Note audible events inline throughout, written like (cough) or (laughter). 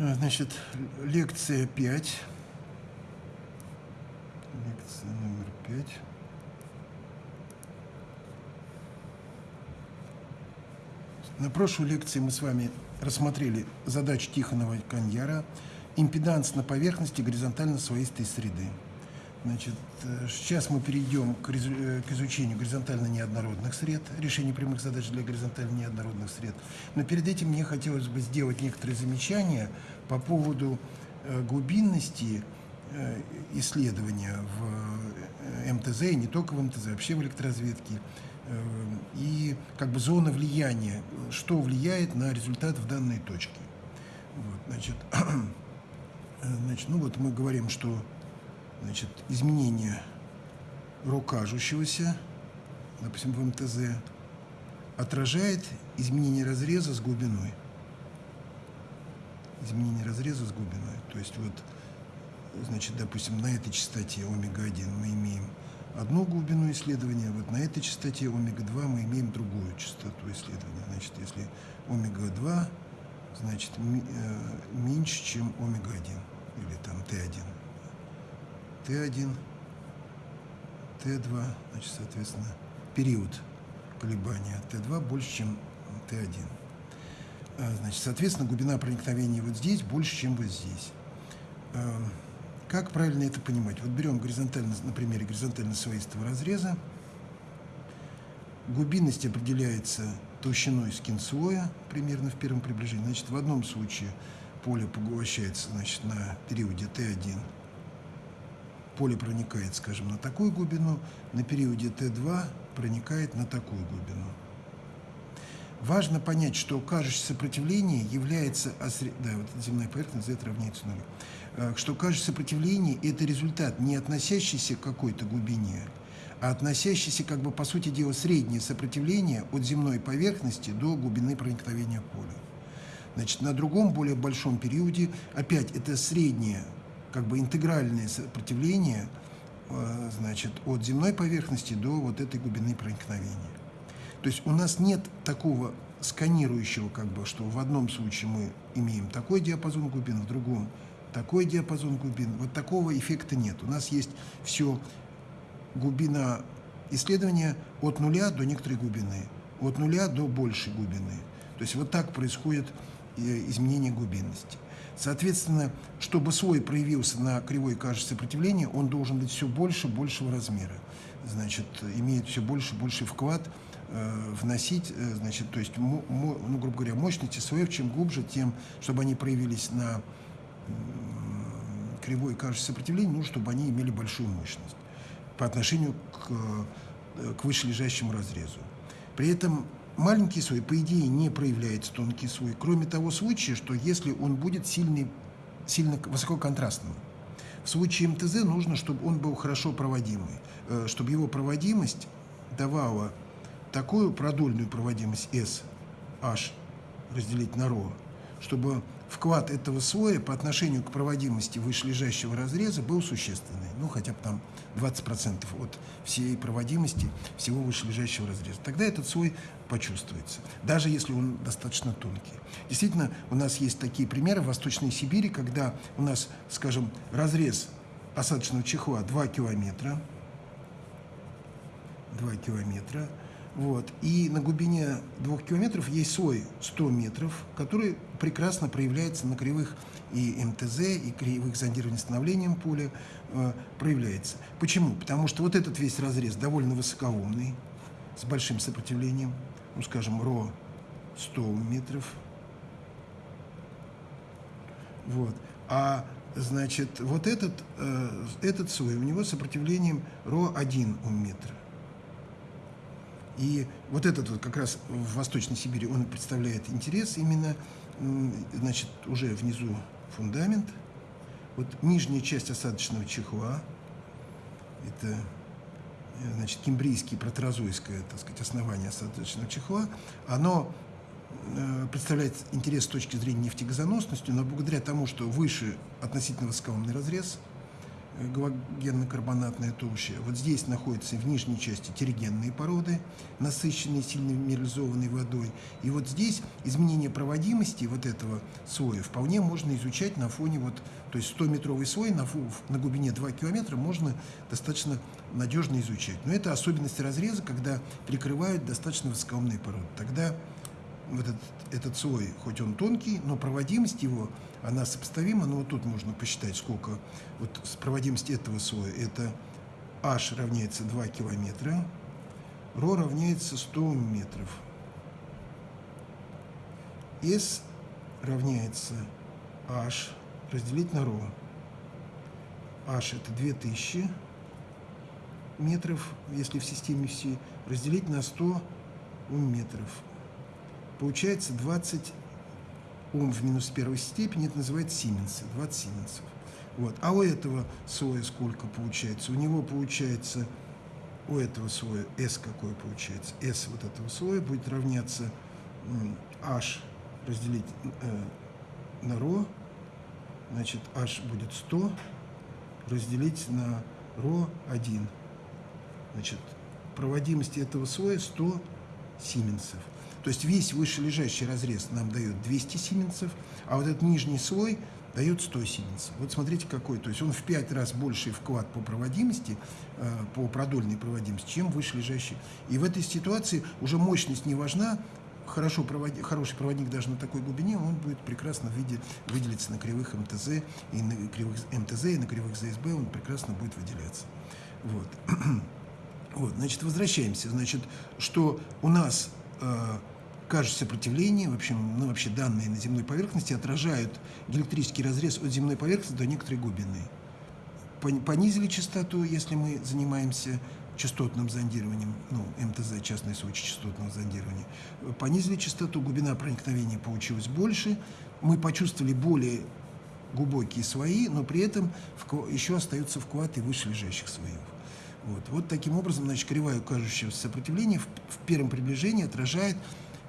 Значит, лекция 5. Лекция номер 5. На прошлой лекции мы с вами рассмотрели задачу Тихонова и Каньяра «Импеданс на поверхности горизонтально-слоистой среды». Значит, э, сейчас мы перейдем э, к изучению горизонтально-неоднородных сред, решению прямых задач для горизонтально-неоднородных сред. Но перед этим мне хотелось бы сделать некоторые замечания по поводу э, глубинности исследования в МТЗ, и не только в МТЗ, вообще в электроразведке, и как бы зона влияния, что влияет на результат в данной точке. Вот, значит, (clears throat) значит, ну вот мы говорим, что значит, изменение ро кажущегося, допустим, в МТЗ, отражает изменение разреза с глубиной. Изменение разреза с глубиной. То есть вот, значит, допустим, на этой частоте омега-1 мы имеем одну глубину исследования, вот на этой частоте омега-2 мы имеем другую частоту исследования. Значит, если омега-2, значит, э, меньше, чем омега-1, или там Т1. Т1, Т2, значит, соответственно, период колебания Т2 больше, чем Т1. А, Значит, соответственно, глубина проникновения вот здесь больше, чем вот здесь. А, Как правильно это понимать? Вот берем горизонтально, на примере горизонтально-слоистого разреза. Глубинность определяется толщиной скин-слоя, примерно в первом приближении. Значит, в одном случае поле поглощается значит, на периоде Т1 поле проникает, скажем, на такую глубину, на периоде Т2 проникает на такую глубину. Важно понять, что кажущее сопротивление является... осре- Да, вот земная поверхность, Z равняется нулю. Э, Что кажущее сопротивление – это результат, не относящийся к какой-то глубине, а относящийся, как бы, по сути дела, среднее сопротивление от земной поверхности до глубины проникновения поля. Значит, на другом, более большом периоде, опять, это среднее, как бы интегральное сопротивление, э, значит, от земной поверхности до вот этой глубины проникновения. То есть у нас нет такого сканирующего, как бы, что в одном случае мы имеем такой диапазон глубин, в другом такой диапазон глубин. Вот такого эффекта нет. У нас есть все глубина исследования от нуля до некоторой глубины, от нуля до большей глубины. То есть вот так происходит э, изменение глубинности. Соответственно, чтобы слой проявился на кривой кажущей сопротивления, он должен быть все больше большего размера. Значит, имеет все больше больший вклад э, вносить, э, значит, то есть, ну, грубо говоря, мощности слоев, чем глубже, тем, чтобы они проявились на м, кривой кажущей сопротивления, ну, чтобы они имели большую мощность по отношению к, э, к вышележащему разрезу. При этом маленький слой, по идее, не проявляется тонкий слой, кроме того случая, что если он будет сильный, сильно высококонтрастным. В случае МТЗ нужно, чтобы он был хорошо проводимый, э, чтобы его проводимость давала такую продольную проводимость S, H разделить на ρ, чтобы вклад этого слоя по отношению к проводимости вышележащего разреза был существенный. Ну, хотя бы там 20% от всей проводимости всего вышележащего разреза. Тогда этот слой почувствуется, даже если он достаточно тонкий. Действительно, у нас есть такие примеры в Восточной Сибири, когда у нас, скажем, разрез осадочного чехла 2 километра, 2 километра. Вот. И на глубине 2 километров есть слой 100 метров, который прекрасно проявляется на кривых и МТЗ, и кривых зондирования становлением поля э, проявляется. Почему? Потому что вот этот весь разрез довольно высокоумный, с большим сопротивлением, ну, скажем, ро 100 метров. Вот. А значит, вот этот, э, этот слой, у него сопротивлением ро 1 ум метра. И вот этот вот как раз в Восточной Сибири, он представляет интерес именно, значит, уже внизу фундамент, вот нижняя часть осадочного чехла, это, э, значит, кембрийский протерозойское, так сказать, основание осадочного чехла, оно э, представляет интерес с точки зрения нефтегазоносности, но благодаря тому, что выше относительно высокоумный разрез, галогенно-карбонатная толща. Вот здесь находятся в нижней части терригенные породы, насыщенные сильно минерализованной водой. И вот здесь изменение проводимости вот этого слоя вполне можно изучать на фоне вот, то есть 100-метровый слой на, на глубине 2 километра можно достаточно надежно изучать. Но это особенности разреза, когда перекрывают достаточно высокоумные породы. Тогда вот этот, этот слой, хоть он тонкий, но проводимость его, она сопоставима, но вот тут можно посчитать, сколько. Вот проводимость этого слоя, это h равняется 2 километра, ρ равняется 100 метров, s равняется h разделить на ρ. h это 2000 метров, если в системе все, разделить на 100 метров получается 20 Ом в минус первой степени, это называется сименсы, 20 сименсов. Вот. А у этого слоя сколько получается? У него получается, у этого слоя S какой получается? S вот этого слоя будет равняться H разделить э, на ρ, значит, H будет 100 разделить на ρ 1. Значит, проводимость этого слоя 100 сименсов. То есть весь вышележащий разрез нам дает 200 сименсов, а вот этот нижний слой дает 100 сименсов. Вот смотрите какой. То есть он в 5 раз больший вклад по проводимости, э, по продольной проводимости, чем вышележащий. И в этой ситуации уже мощность не важна, хорошо проводи, хороший проводник даже на такой глубине, он будет прекрасно виде, выделиться на кривых МТЗ, и на кривых МТЗ, и на кривых ЗСБ, он прекрасно будет выделяться. Вот. (clears throat) Вот, значит, возвращаемся. Значит, что у нас э, кажется сопротивление, в общем, ну, вообще данные на земной поверхности отражают электрический разрез от земной поверхности до некоторой глубины. Понизили частоту, если мы занимаемся частотным зондированием, ну, МТЗ, частный случай частотного зондирования. Понизили частоту, глубина проникновения получилась больше, мы почувствовали более глубокие слои, но при этом еще остаются вклады выше лежащих слоев. Вот. вот таким образом, значит, кривая кажущегося сопротивления в, в первом приближении отражает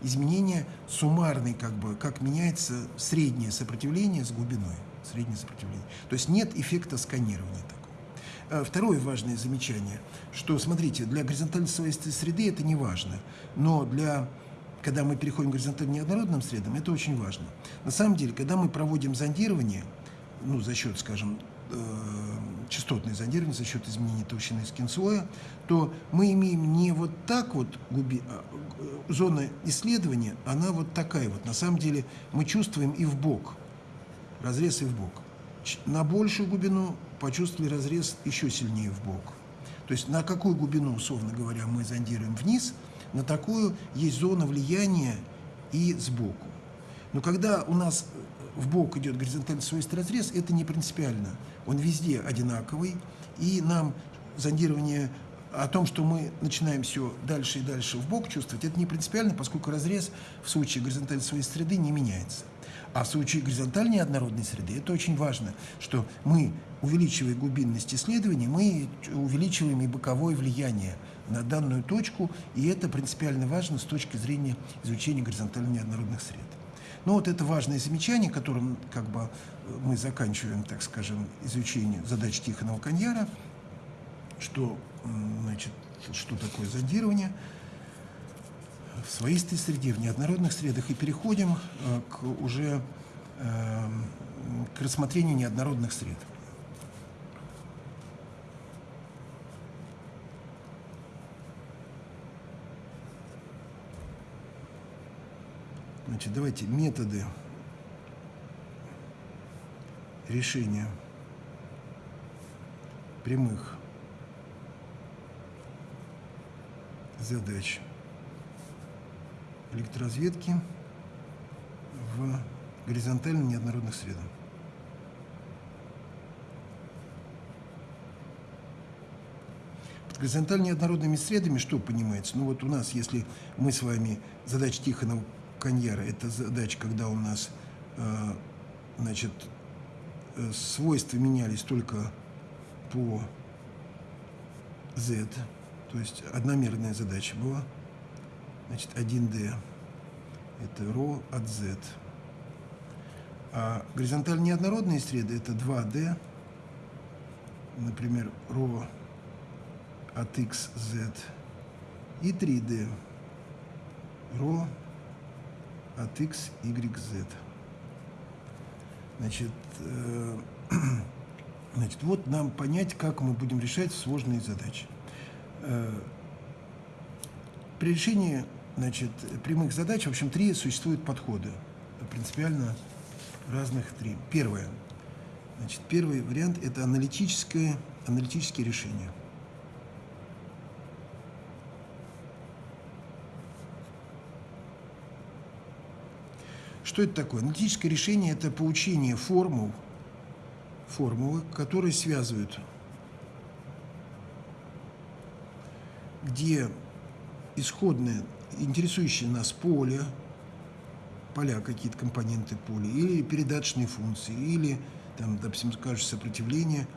изменение суммарной, как бы, как меняется среднее сопротивление с глубиной. Среднее сопротивление. То есть нет эффекта сканирования такого. А второе важное замечание, что, смотрите, для горизонтальной слоистой среды это не важно, но для когда мы переходим к горизонтально неоднородным средам, это очень важно. На самом деле, когда мы проводим зондирование, ну, за счет, скажем, частотное зондирование за счет изменения толщины скинслоя, то мы имеем не вот так вот губи, а, э, зона исследования, она вот такая вот. На самом деле мы чувствуем и в бок, разрез и в бок. На большую глубину почувствовали разрез еще сильнее в бок. То есть на какую глубину, условно говоря, мы зондируем вниз, на такую есть зона влияния и сбоку. Но когда у нас в бок идет горизонтальный свойственный разрез, это не принципиально. Он везде одинаковый, и нам зондирование о том, что мы начинаем все дальше и дальше в бок чувствовать, это не принципиально, поскольку разрез в случае горизонтальной своей среды не меняется. А в случае горизонтальной однородной среды это очень важно, что мы, увеличивая глубинность исследований, мы увеличиваем и боковое влияние на данную точку, и это принципиально важно с точки зрения изучения горизонтально неоднородных сред. Но ну, вот это важное замечание, которым как бы мы заканчиваем, так скажем, изучение задач Тихонова Каньяра, что, значит, что такое зондирование в своистой среде, в неоднородных средах, и переходим э, к уже э, к рассмотрению неоднородных сред. Значит, давайте методы решения прямых задач электроразведки в горизонтально неоднородных средах. Под горизонтально неоднородными средами что понимается? Ну вот у нас, если мы с вами задача Тихонова Каньяра. Это задача, когда у нас э, значит, э, свойства менялись только по z, то есть одномерная задача была. Значит, 1d это ρ от z. А горизонтально неоднородные среды это 2d например, ρ от x, z, и 3D, ρ от x, y, z. Значит, э, (clears throat) значит, вот нам понять, как мы будем решать сложные задачи. Э, при решении значит, прямых задач, в общем, три существуют подхода, принципиально разных три. Первое. Значит, первый вариант – это аналитическое, аналитические решения. Что это такое? Аналитическое решение – это поучение формул, формулы, которые связывают, где исходное, интересующее нас поле, поля, какие-то компоненты поля, или передаточные функции, или, там, допустим, скажешь, сопротивление,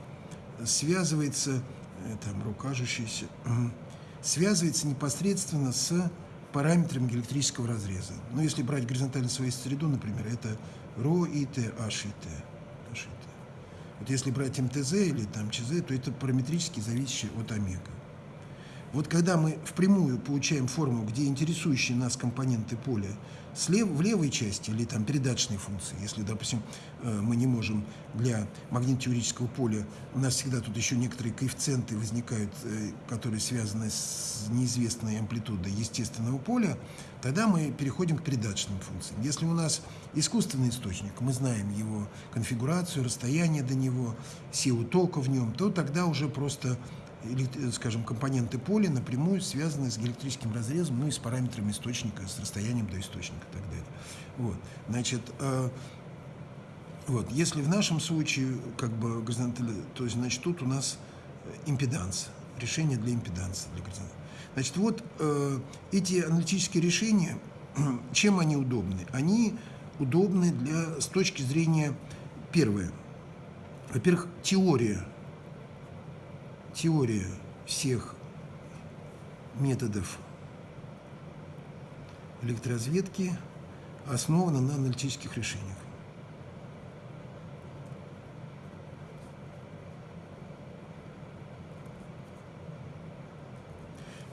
связывается, э, там, рукажущееся, (clears throat) связывается непосредственно с параметрами электрического разреза. Но если брать горизонтально свою среду, например, это ро и т, h и т. H и т. Вот если брать МТЗ или там ЧЗ, то это параметрически зависящее от омега. Вот когда мы впрямую получаем форму, где интересующие нас компоненты поля слева, в левой части или там передаточные функции, если, допустим, э, мы не можем для магнитотеорического поля, у нас всегда тут еще некоторые коэффициенты возникают, э, которые связаны с неизвестной амплитудой естественного поля, тогда мы переходим к передаточным функциям. Если у нас искусственный источник, мы знаем его конфигурацию, расстояние до него, силу тока в нем, то тогда уже просто скажем, компоненты поля напрямую связаны с электрическим разрезом, ну и с параметрами источника, с расстоянием до источника и так далее. Вот. Значит, э, вот, если в нашем случае, как бы, горизонталь, то есть, значит, тут у нас импеданс, решение для импеданса, для горизонтали. Значит, вот э, эти аналитические решения, (clears throat) чем они удобны? Они удобны для, с точки зрения, первое, во-первых, теория теория всех методов электроразведки основана на аналитических решениях.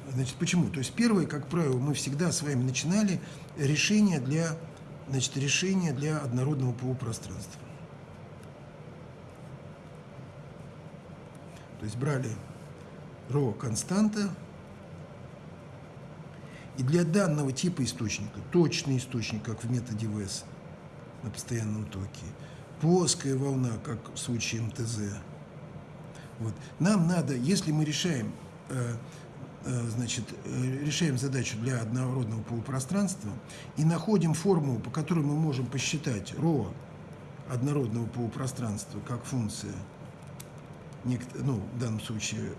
Значит, почему? То есть первое, как правило, мы всегда с вами начинали решение для, значит, решение для однородного полупространства. То есть брали ро константа, и для данного типа источника, точный источник, как в методе ВЭС на постоянном токе, плоская волна, как в случае МТЗ, вот. Нам надо, если мы решаем, э, э, значит, э, решаем задачу для однородного полупространства и находим формулу, по которой мы можем посчитать ρ однородного полупространства как функция ну, в данном случае,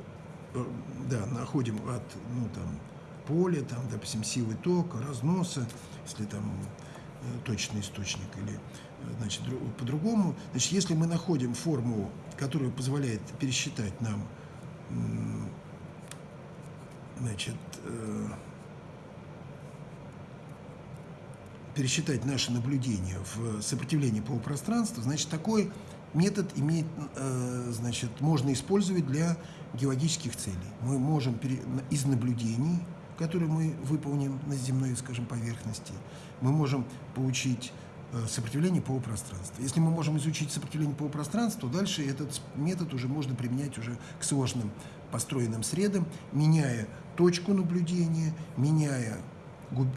э, да, находим от, ну, там, поля, там, допустим, силы тока, разноса, если там э, точный источник или, э, значит, по-другому. Значит, если мы находим формулу, которая позволяет пересчитать нам, значит, пересчитать наши наблюдения в сопротивлении полупространства, значит, такой метод имеет, э, значит, можно использовать для геологических целей. Мы можем из наблюдений, которые мы выполним на земной, скажем, поверхности, мы можем получить э, сопротивление полупространства. Если мы можем изучить сопротивление полупространства, то дальше этот метод уже можно применять уже к сложным построенным средам, меняя точку наблюдения, меняя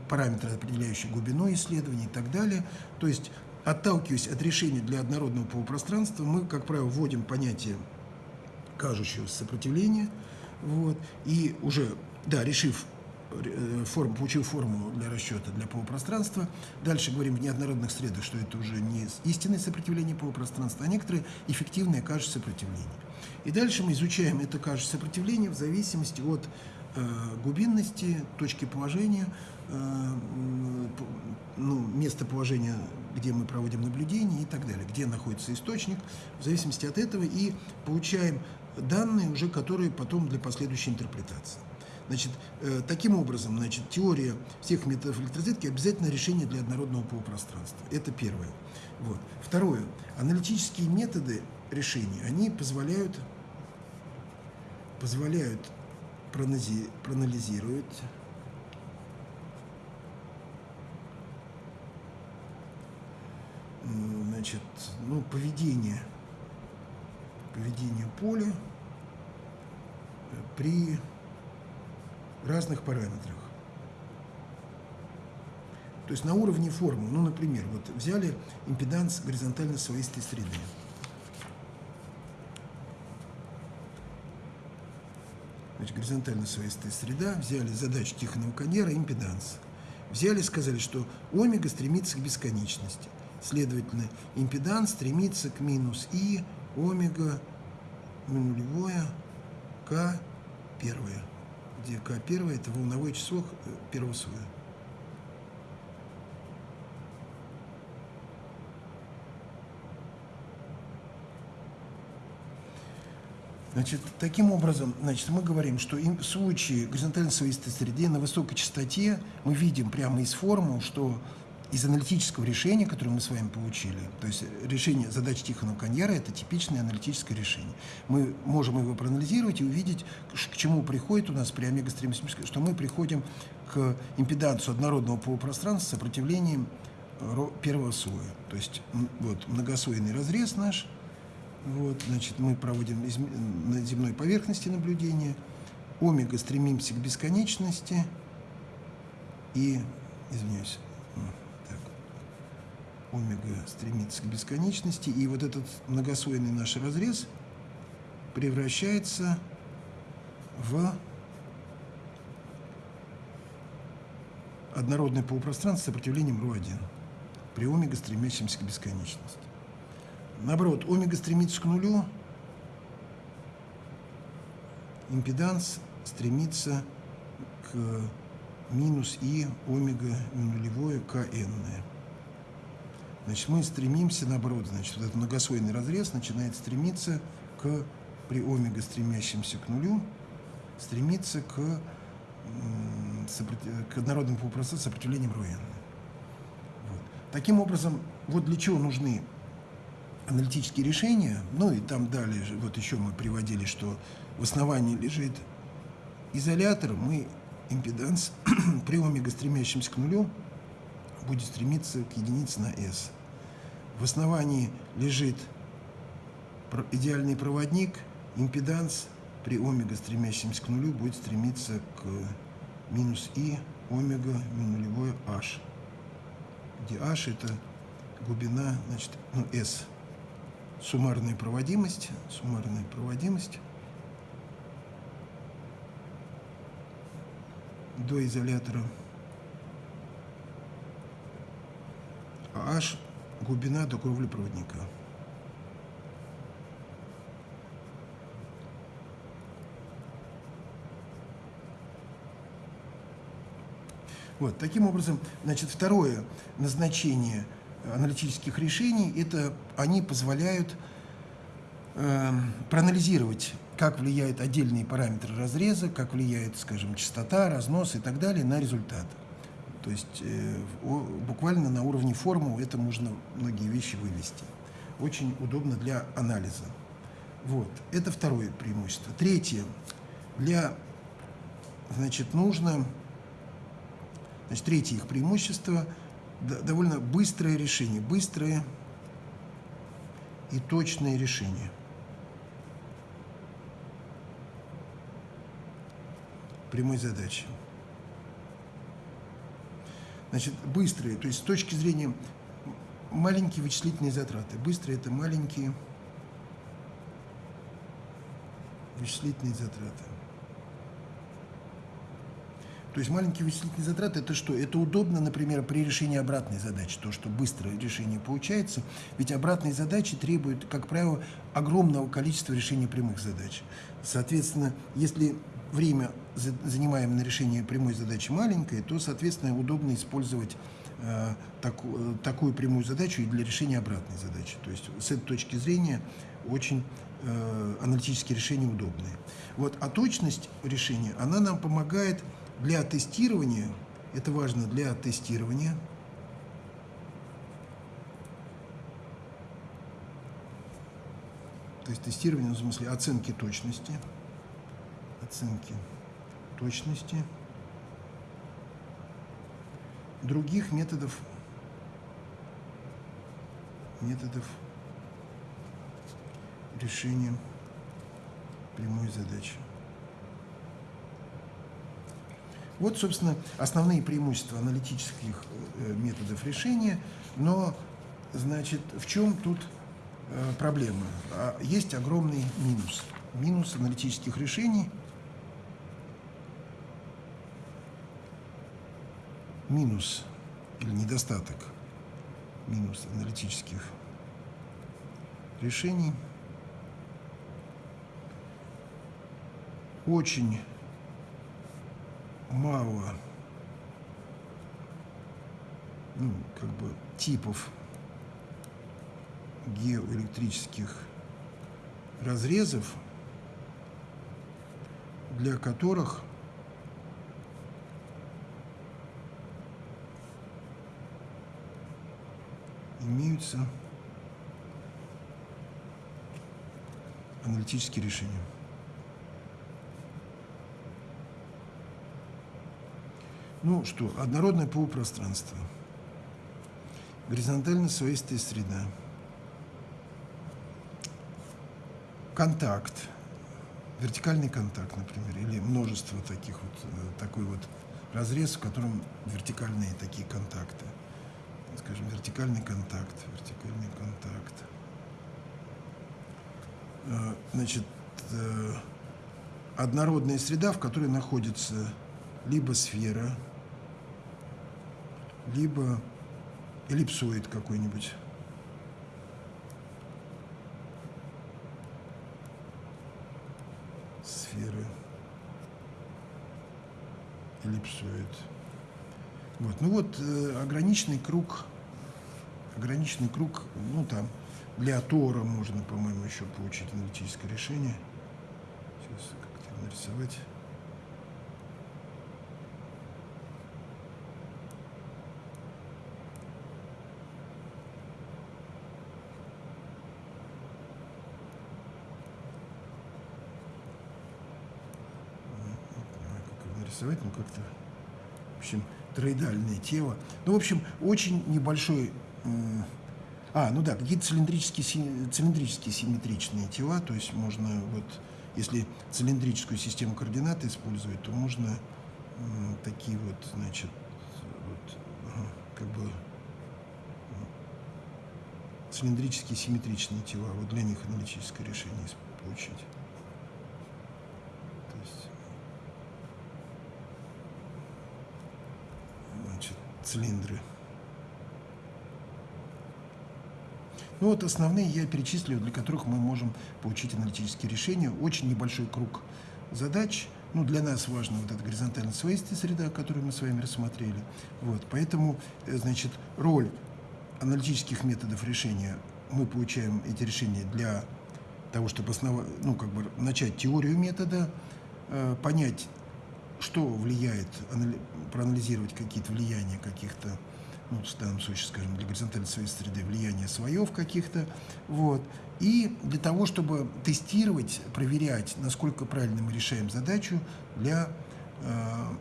параметры, определяющие глубину исследования и так далее. То есть отталкиваясь от решения для однородного полупространства, мы, как правило, вводим понятие кажущегося сопротивления, вот, и уже, да, решив э, форму, получив формулу для расчета для полупространства. Дальше говорим в неоднородных средах, что это уже не истинное сопротивление полупространства, а некоторые эффективные кажущее сопротивление. И дальше мы изучаем это кажущее сопротивление в зависимости от э, глубинности, точки положения, ну, местоположение, где мы проводим наблюдение и так далее, где находится источник, в зависимости от этого, и получаем данные уже, которые потом для последующей интерпретации. Значит, э, таким образом, значит, теория всех методов электроразведки обязательно решение для однородного полупространства. Это первое. Вот. Второе. Аналитические методы решения, они позволяют позволяют проанализировать значит, ну, поведение, поведение поля при разных параметрах. То есть на уровне формы, ну, например, вот взяли импеданс горизонтально слоистой среды. Значит, горизонтально слоистая среда, взяли задачу Тихонова Коньера, импеданс. Взяли, сказали, что омега стремится к бесконечности. Следовательно, импеданс стремится к минус и омега нулевое к первое, где к первое это волновое число э, первого слоя. Значит, таким образом, значит, мы говорим, что в случае горизонтально слоистой среды на высокой частоте мы видим прямо из формул, что из аналитического решения, которое мы с вами получили, то есть решение задач Тихонова Каньяра – это типичное аналитическое решение. Мы можем его проанализировать и увидеть, к чему приходит у нас при омега стремимся, что мы приходим к импедансу однородного полупространства с сопротивлением первого слоя. То есть вот многослойный разрез наш – вот, значит, мы проводим на земной поверхности наблюдения. Омега стремимся к бесконечности. И, извиняюсь, омега стремится к бесконечности. И вот этот многослойный наш разрез превращается в однородное полупространство с сопротивлением ρ1 при омега, стремящемся к бесконечности. Наоборот, омега стремится к нулю, импеданс стремится к минус и омега нулевое к n. Значит, мы стремимся, наоборот, значит, вот этот многослойный разрез начинает стремиться к, при омега стремящемся к нулю, стремиться к, к однородному полупроцессу сопротивлением ρn. Вот. Таким образом, вот для чего нужны аналитические решения, ну и там далее, вот еще мы приводили, что в основании лежит изолятор, мы импеданс (clears throat) при омега, стремящемся к нулю, будет стремиться к единице на S. В основании лежит идеальный проводник, импеданс при омега, стремящемся к нулю, будет стремиться к минус И омега нулевое H, где H это глубина, значит, ну, S суммарная проводимость, суммарная проводимость до изолятора, а H глубина до кровли проводника. Вот, таким образом, значит, второе назначение – аналитических решений, это они позволяют э, проанализировать, как влияют отдельные параметры разреза, как влияет, скажем, частота, разнос и так далее на результат. То есть э, о, буквально на уровне формул это можно многие вещи вывести. Очень удобно для анализа. Вот, это второе преимущество. Третье, для, значит, нужно, значит, третье их преимущество – довольно быстрое решение, быстрое и точное решение. прямой задачи. Значит, быстрые, то есть с точки зрения маленькие вычислительные затраты. Быстрые – это маленькие вычислительные затраты. То есть маленькие вычислительные затраты – это что? Это удобно, например, при решении обратной задачи, то, что быстрое решение получается, ведь обратные задачи требуют, как правило, огромного количества решений прямых задач. Соответственно, если время, занимаемое на решение прямой задачи, маленькое, то, соответственно, удобно использовать э, так, такую прямую задачу и для решения обратной задачи. То есть с этой точки зрения очень э, аналитические решения удобные. Вот, а точность решения, она нам помогает для тестирования, это важно для тестирования, то есть тестирование в смысле оценки точности, оценки точности других методов методов решения прямой задачи. Вот, собственно, основные преимущества аналитических э, методов решения, но, значит, в чем тут э, проблема? А, есть огромный минус. Минус аналитических решений. Минус или недостаток минус аналитических решений. Очень мало ну, как бы типов геоэлектрических разрезов, для которых имеются аналитические решения. Ну что, однородное полупространство, горизонтально своистая среда, контакт, вертикальный контакт, например, или множество таких вот, э, такой вот разрез, в котором вертикальные такие контакты. Скажем, вертикальный контакт, вертикальный контакт. Э, значит, э, однородная среда, в которой находится либо сфера, либо эллипсоид какой-нибудь. Сферы. Эллипсоид. Вот. Ну вот э, ограниченный круг, ограниченный круг, ну там, для Тора можно, по-моему, еще получить аналитическое решение. Сейчас как-то нарисовать. нарисовать, ну как-то, в общем, троидальное тело. Ну, в общем, очень небольшой... А, ну да, какие-то цилиндрические, цилиндрические симметричные тела, то есть можно вот, если цилиндрическую систему координат использовать, то можно такие вот, значит, вот, как бы цилиндрические симметричные тела, вот для них аналитическое решение получить. Цилиндры. Ну вот основные я перечислил, для которых мы можем получить аналитические решения. Очень небольшой круг задач. Ну, для нас важна вот эта горизонтально своистая среда, которую мы с вами рассмотрели. Вот, поэтому, э, значит, роль аналитических методов решения, мы получаем эти решения для того, чтобы основа, ну, как бы начать теорию метода, э, понять что влияет, проанализировать какие-то влияния каких-то, ну, в данном случае, скажем, для горизонтальной своей среды, влияния слоев каких-то, вот. И для того, чтобы тестировать, проверять, насколько правильно мы решаем задачу для э,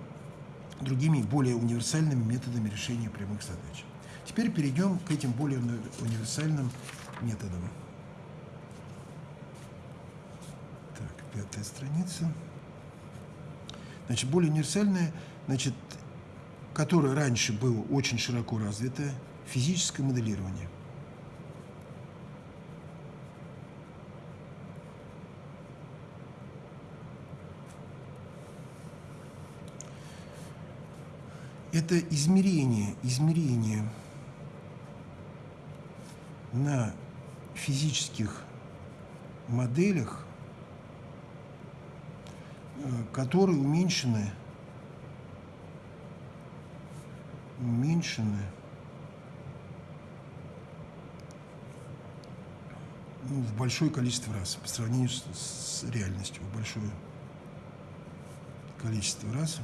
другими, более универсальными методами решения прямых задач. Теперь перейдем к этим более универсальным методам. Так, пятая страница значит, более универсальное, значит, которое раньше было очень широко развитое, физическое моделирование. Это измерение, измерение на физических моделях которые уменьшены, уменьшены ну, в большое количество раз по сравнению с, с реальностью, в большое количество раз.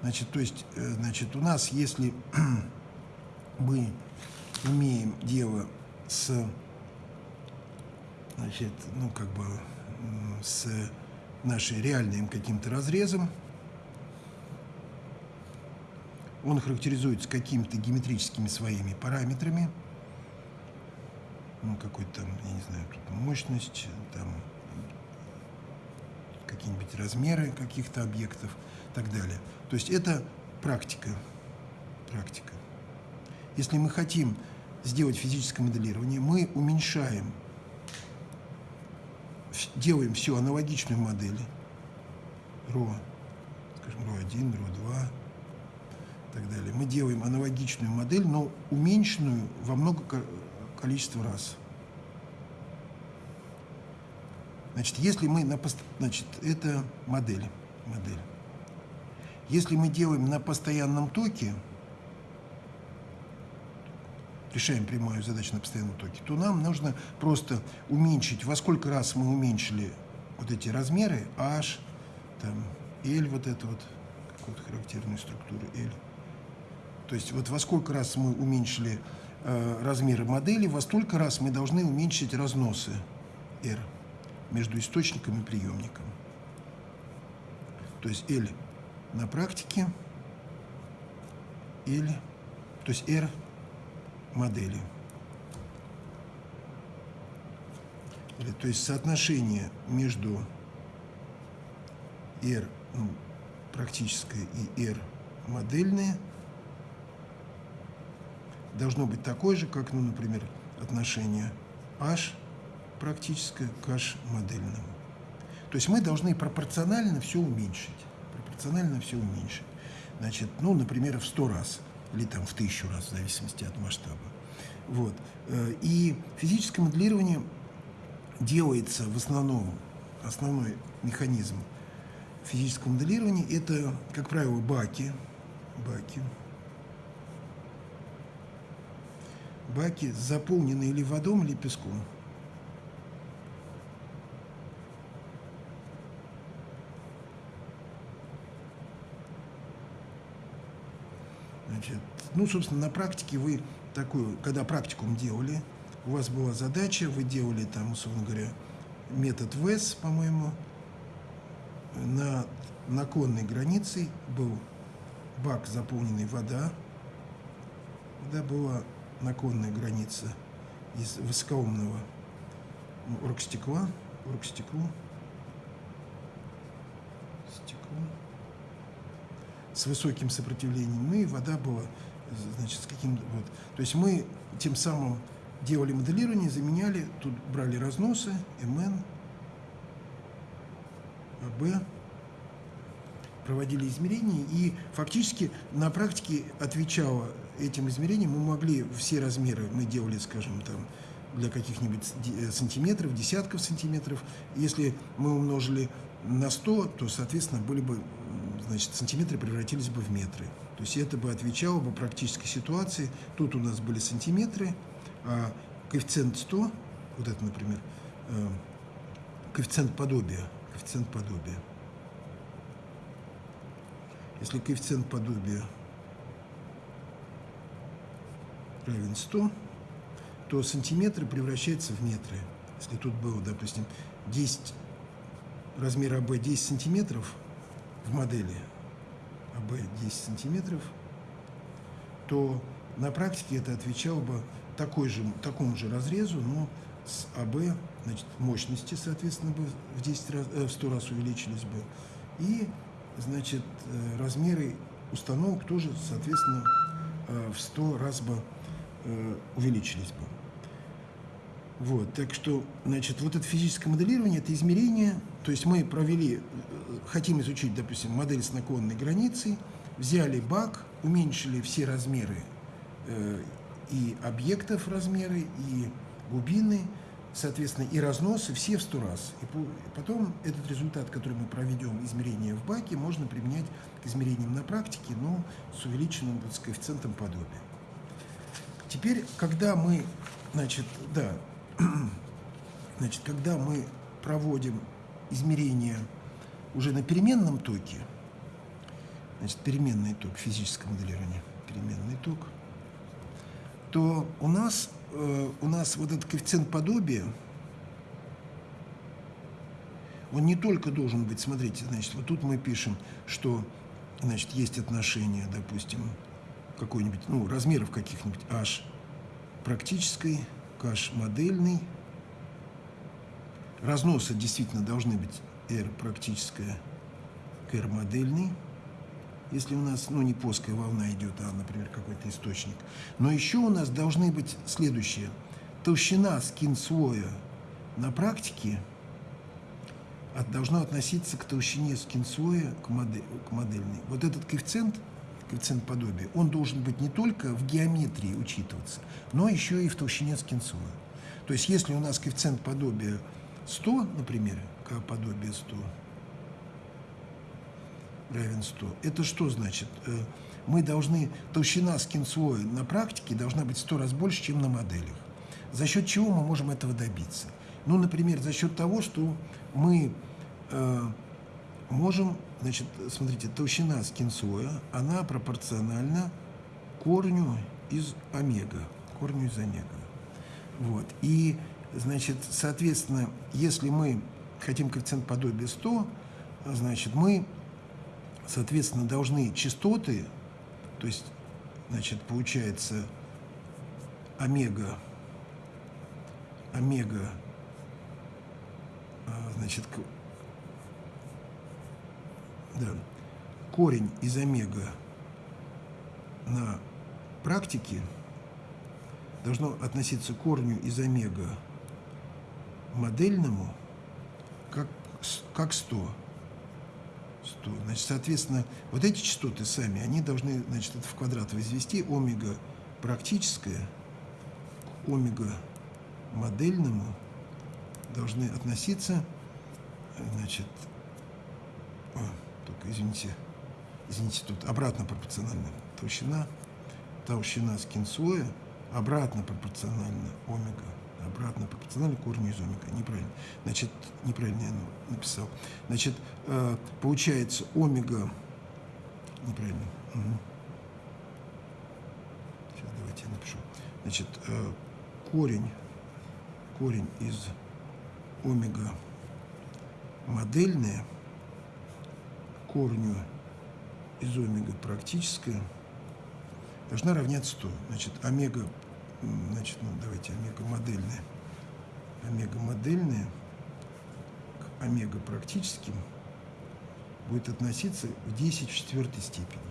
Значит, то есть, э, значит, у нас, если (clears throat) мы имеем дело с, значит, ну, как бы с нашей реальным каким-то разрезом. Он характеризуется какими-то геометрическими своими параметрами. Ну, какой-то там, я не знаю, тут мощность, там какие-нибудь размеры каких-то объектов и так далее. То есть это практика. Практика. Если мы хотим сделать физическое моделирование, мы уменьшаем, делаем всю аналогичную модель, ро, скажем, ро1, ро2 и так далее. Мы делаем аналогичную модель, но уменьшенную во много количество раз. Значит, если мы на пост... значит, это модель, модель. Если мы делаем на постоянном токе, решаем прямую задачу на постоянном токе, то нам нужно просто уменьшить, во сколько раз мы уменьшили вот эти размеры, h, там, L, вот это вот, какую-то характерную структуру L. То есть вот во сколько раз мы уменьшили э, размеры модели, во столько раз мы должны уменьшить разносы R между источником и приемником. То есть L на практике, L, то есть R модели. То есть соотношение между R ну, практическое и R модельное должно быть такое же, как, ну, например, отношение H практическое к H модельному. То есть мы должны пропорционально все уменьшить. Пропорционально все уменьшить. Значит, ну, например, в 100 раз – или там в тысячу раз, в зависимости от масштаба. Вот. Э, и физическое моделирование делается в основном, основной механизм физического моделирования – это, как правило, баки, баки, баки, заполненные или водой, или песком. Значит, ну, собственно, на практике вы такую, когда практикум делали, у вас была задача, вы делали там, условно говоря, метод ВЭС, по-моему, на наклонной границей был бак, заполненный вода, когда была наклонная граница из высокоумного оргстекла, оргстекло, стекло с высоким сопротивлением, и вода была, значит, с каким вот. То есть мы тем самым делали моделирование, заменяли, тут брали разносы, МН, АБ, проводили измерения, и фактически на практике отвечало этим измерениям, мы могли все размеры, мы делали, скажем, там, для каких-нибудь э, сантиметров, десятков сантиметров. Если мы умножили на 100, то, соответственно, были бы значит, сантиметры превратились бы в метры. То есть это бы отвечало бы практической ситуации. Тут у нас были сантиметры, а коэффициент 100, вот это, например, э, коэффициент подобия, коэффициент подобия. Если коэффициент подобия равен 100, то сантиметры превращаются в метры. Если тут было, допустим, 10, размер АБ 10 сантиметров, в модели АБ 10 сантиметров, то на практике это отвечало бы такой же, такому же разрезу, но с АБ, значит, мощности, соответственно, бы в, 10 раз, э, в 100 раз увеличились бы. И, значит, э, размеры установок тоже, соответственно, э, в 100 раз бы увеличились бы. Вот, так что, значит, вот это физическое моделирование, это измерение, то есть мы провели, хотим изучить, допустим, модель с наклонной границей, взяли бак, уменьшили все размеры э, и объектов размеры, и глубины, соответственно, и разносы все в сто раз. И потом этот результат, который мы проведем, измерение в баке, можно применять к измерениям на практике, но с увеличенным вот, с коэффициентом подобия. Теперь, когда мы, значит, да, (clears throat) Значит, когда мы проводим измерения уже на переменном токе, значит, переменный ток, физическое моделирование, переменный ток, то у нас, э, у нас вот этот коэффициент подобия, он не только должен быть, смотрите, значит, вот тут мы пишем, что, значит, есть отношение, допустим, какой-нибудь, ну, размеров каких-нибудь h практической h модельной. Разносы действительно должны быть r практическая к r модельной если у нас, ну, не плоская волна идет, а, например, какой-то источник. Но еще у нас должны быть следующие. Толщина скин слоя на практике от, должна относиться к толщине скин слоя к, модель, к модельной. Вот этот коэффициент, коэффициент подобия, он должен быть не только в геометрии учитываться, но еще и в толщине скин слоя. То есть, если у нас коэффициент подобия 100, например, к подобие 100, равен 100. Это что значит? Э, мы должны, толщина скин-слоя на практике должна быть в 100 раз больше, чем на моделях. За счет чего мы можем этого добиться? Ну, например, за счет того, что мы э, можем, значит, смотрите, толщина скин-слоя, она пропорциональна корню из омега, корню из омега. Вот. И, значит, соответственно, если мы хотим коэффициент подобия 100, значит, мы соответственно, должны частоты, то есть, значит, получается омега, омега, а, значит, да, корень из омега на практике должно относиться к корню из омега модельному как 100 что, значит, соответственно, вот эти частоты сами, они должны, значит, это в квадрат возвести омега практическое омега модельному должны относиться, значит, о, только извините, извините, тут обратно пропорционально толщина, толщина скинслоя обратно пропорционально омега обратно пропорционально корню из омега. Неправильно. Значит, неправильно я написал. Значит, э, получается омега... Неправильно. Сейчас давайте я напишу. Значит, э, корень, корень из омега модельная корню из омега практическая должна равняться 100. Значит, омега значит, ну, давайте омега-модельные. Омега-модельные к омега-практическим будет относиться в 10 в четвертой степени.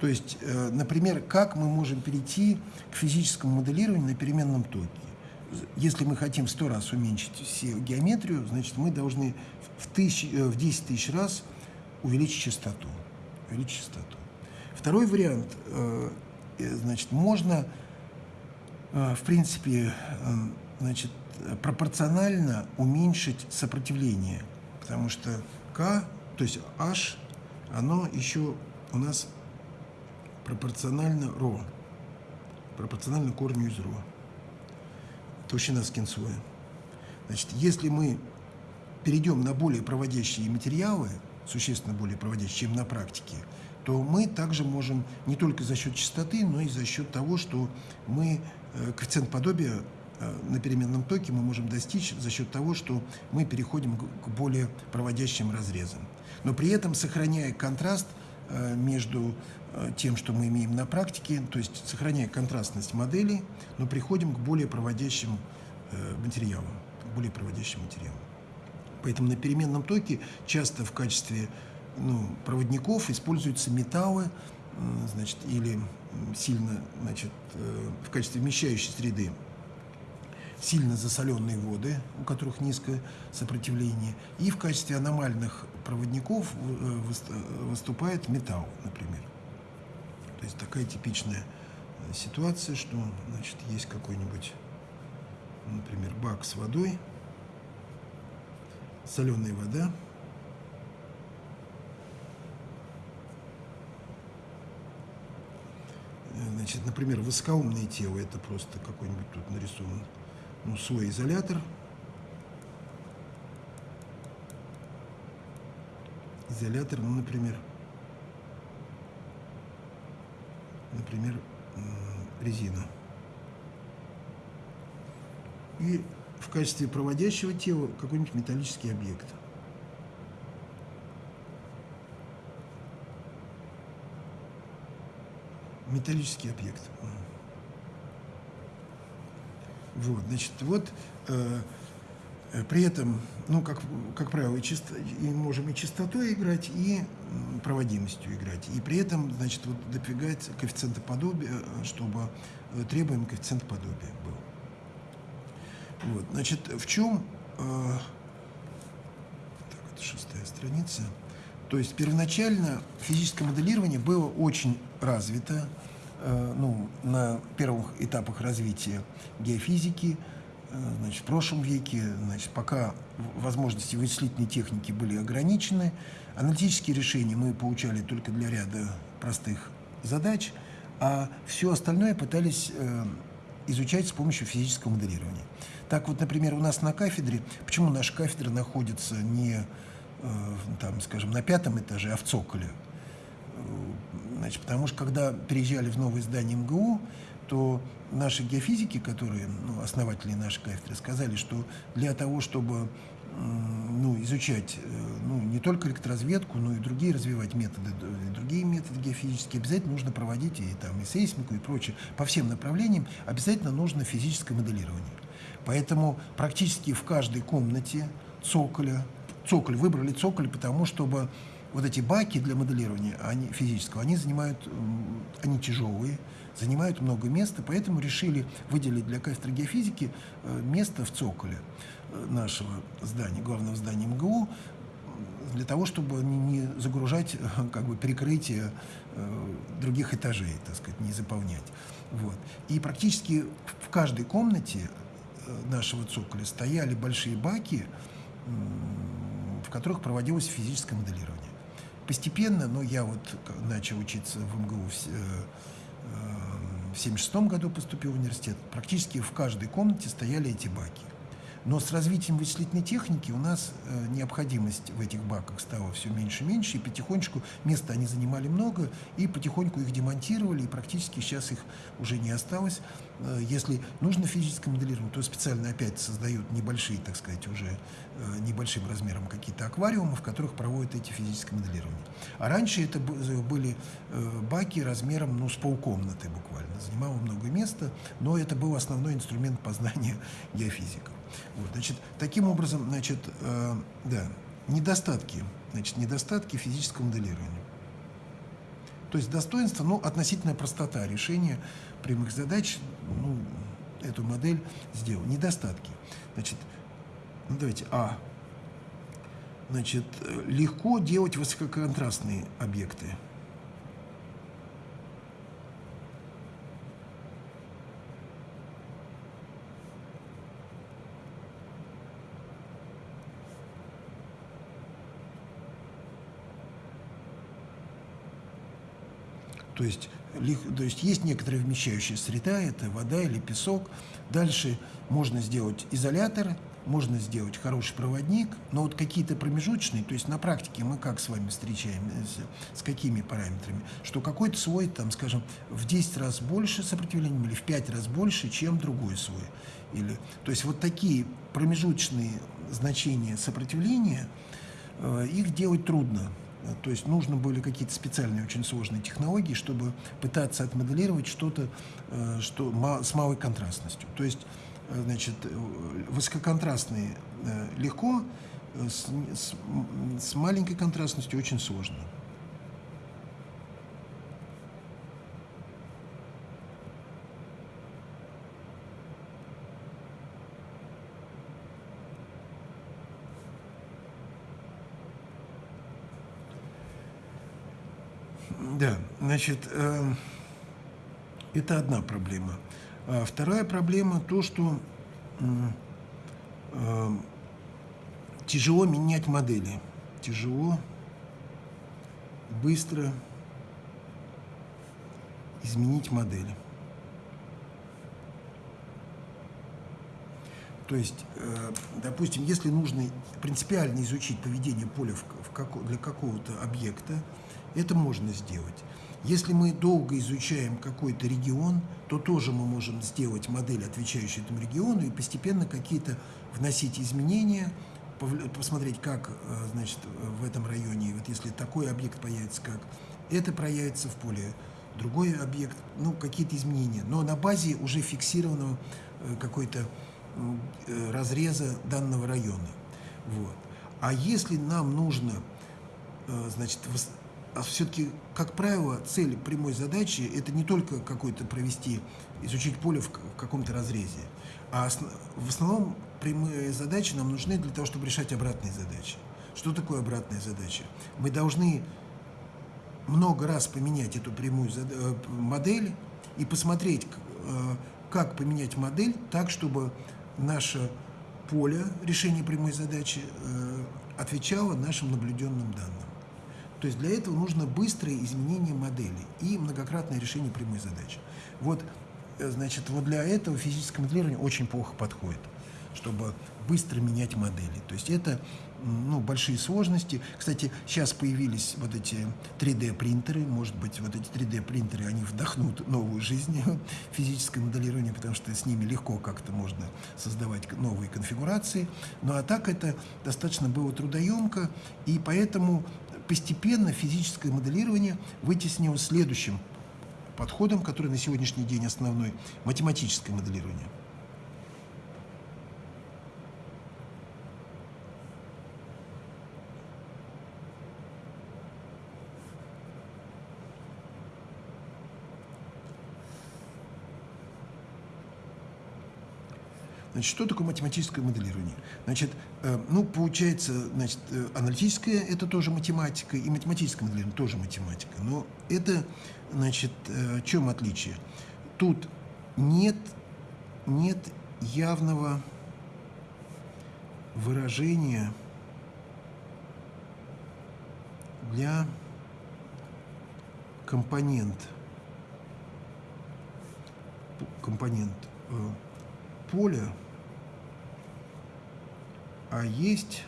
То есть, э, например, как мы можем перейти к физическому моделированию на переменном токе? Если мы хотим 100 раз уменьшить всю геометрию, значит, мы должны в, тысяч, э, в 10 тысяч раз увеличить частоту. Увеличить частоту. Второй вариант, э, значит, можно в принципе, э, значит, пропорционально уменьшить сопротивление, потому что К, то есть H, оно еще у нас пропорционально ро, пропорционально корню из ро, толщина скинслоя. Значит, если мы перейдем на более проводящие материалы, существенно более проводящие, чем на практике, то мы также можем не только за счет частоты, но и за счет того, что мы Э, коэффициент подобия э, на переменном токе мы можем достичь за счет того, что мы переходим к более проводящим разрезам. Но при этом сохраняя контраст э, между тем, что мы имеем на практике, то есть сохраняя контрастность моделей, но приходим к более проводящим материалам, более проводящим материалам. Поэтому на переменном токе часто в качестве ну, проводников используются металлы, значит, или сильно, значит, э, в качестве вмещающей среды сильно засоленные воды, у которых низкое сопротивление, и в качестве аномальных проводников э, выступает металл, например. То есть такая типичная э, ситуация, что значит, есть какой-нибудь, например, бак с водой, соленая вода, Значит, например, высокоумное тело, это просто какой-нибудь тут нарисован ну, свой изолятор. Изолятор, ну, например, например, резина. И в качестве проводящего тела какой-нибудь металлический объект. Металлический объект. Вот, значит, вот э, э, при этом, ну, как, как правило, и, чисто, и можем и частотой играть, и проводимостью играть. И при этом, значит, вот допрягать коэффициента подобия, чтобы э, требуемый коэффициент подобия был. Вот, значит, в чем... Э, так, это шестая страница. То есть первоначально физическое моделирование было очень развито, Э, ну, на первых этапах развития геофизики, э, значит, в прошлом веке, значит, пока возможности вычислительной техники были ограничены, аналитические решения мы получали только для ряда простых задач, а все остальное пытались э, изучать с помощью физического моделирования. Так вот, например, у нас на кафедре, почему наша кафедра находится не, там, скажем, на пятом этаже, а в цоколе, Значит, потому что когда переезжали в новое здание МГУ, то наши геофизики, которые ну, основатели нашей кафедры, сказали, что для того, чтобы ну, изучать э, ну, не только электроразведку, но и другие развивать методы, другие методы геофизические, обязательно нужно проводить и, там, и сейсмику, и прочее. По всем направлениям обязательно нужно физическое моделирование. Поэтому практически в каждой комнате цоколя, цоколь, выбрали цоколь, потому чтобы вот эти баки для моделирования они, физического, они занимают, они тяжелые, занимают много места, поэтому решили выделить для кафедры геофизики э, место в цоколе э, нашего здания, главного здания МГУ, для того, чтобы не загружать э, как бы перекрытие других этажей, так сказать, не заполнять. Вот. И практически в каждой комнате нашего цоколя стояли большие баки, в которых проводилось физическое моделирование постепенно, но я вот начал учиться в МГУ в 1976 э, году, поступил в университет, практически в каждой комнате стояли эти баки. Но с развитием вычислительной техники у нас э, необходимость в этих баках стала все меньше и меньше, и потихонечку места они занимали много, и потихоньку их демонтировали, и практически сейчас их уже не осталось. Э, если нужно физическое моделирование, то специально опять создают небольшие, так сказать, уже э, небольшим размером какие-то аквариумы, в которых проводят эти физическое моделирование. А раньше это были э, баки размером ну, с полкомнаты буквально, занимало много места, но это был основной инструмент познания (laughs) геофизиков. Вот, значит, таким образом, значит, э, да, недостатки, значит, недостатки физического моделирования. То есть достоинство, ну, относительная простота решения прямых задач, ну, эту модель сделал. Недостатки. Значит, ну, давайте, А. Значит, легко делать высококонтрастные объекты. То есть, то есть есть некоторая вмещающая среда, это вода или песок. Дальше можно сделать изолятор, можно сделать хороший проводник, но вот какие-то промежуточные, то есть на практике мы как с вами встречаемся, с какими параметрами, что какой-то слой, там, скажем, в 10 раз больше сопротивлением или в 5 раз больше, чем другой слой. Или, то есть вот такие промежуточные значения сопротивления, э, их делать трудно. То есть нужно были какие-то специальные, очень сложные технологии, чтобы пытаться отмоделировать что-то э, что, с малой контрастностью. То есть, э, значит, э, высококонтрастные легко, с, с, с маленькой контрастностью очень сложно. Да, значит, э, это одна проблема. А вторая проблема то, что э, тяжело менять модели. Тяжело, быстро изменить модели. То есть, э, допустим, если нужно принципиально изучить поведение поля для какого-то объекта, это можно сделать. Если мы долго изучаем какой-то регион, то тоже мы можем сделать модель, отвечающую этому региону, и постепенно какие-то вносить изменения, посмотреть, как значит, в этом районе, вот если такой объект появится, как это проявится в поле, другой объект, ну, какие-то изменения, но на базе уже фиксированного какой-то разреза данного района. Вот. А если нам нужно, значит, а все-таки, как правило, цель прямой задачи – это не только какой-то провести, изучить поле в каком-то разрезе, а в основном прямые задачи нам нужны для того, чтобы решать обратные задачи. Что такое обратная задача? Мы должны много раз поменять эту прямую э, модель и посмотреть, э, как поменять модель так, чтобы наше поле решения прямой задачи э, отвечало нашим наблюденным данным. То есть для этого нужно быстрое изменение модели и многократное решение прямой задачи. Вот, э, значит, вот для этого физическое моделирование очень плохо подходит, чтобы быстро менять модели. То есть это ну, большие сложности. Кстати, сейчас появились вот эти 3D-принтеры. Может быть, вот эти 3D-принтеры, они вдохнут новую жизнь в (laughs) физическое моделирование, потому что с ними легко как-то можно создавать новые конфигурации. Ну а так это достаточно было трудоемко, и поэтому постепенно физическое моделирование вытеснило следующим подходом, который на сегодняшний день основной – математическое моделирование. Значит, что такое математическое моделирование? Значит, э, ну, получается, значит, э, аналитическое – это тоже математика, и математическое моделирование – тоже математика. Но это, значит, э, в чем отличие? Тут нет, нет явного выражения для компонент, компонент поля, а есть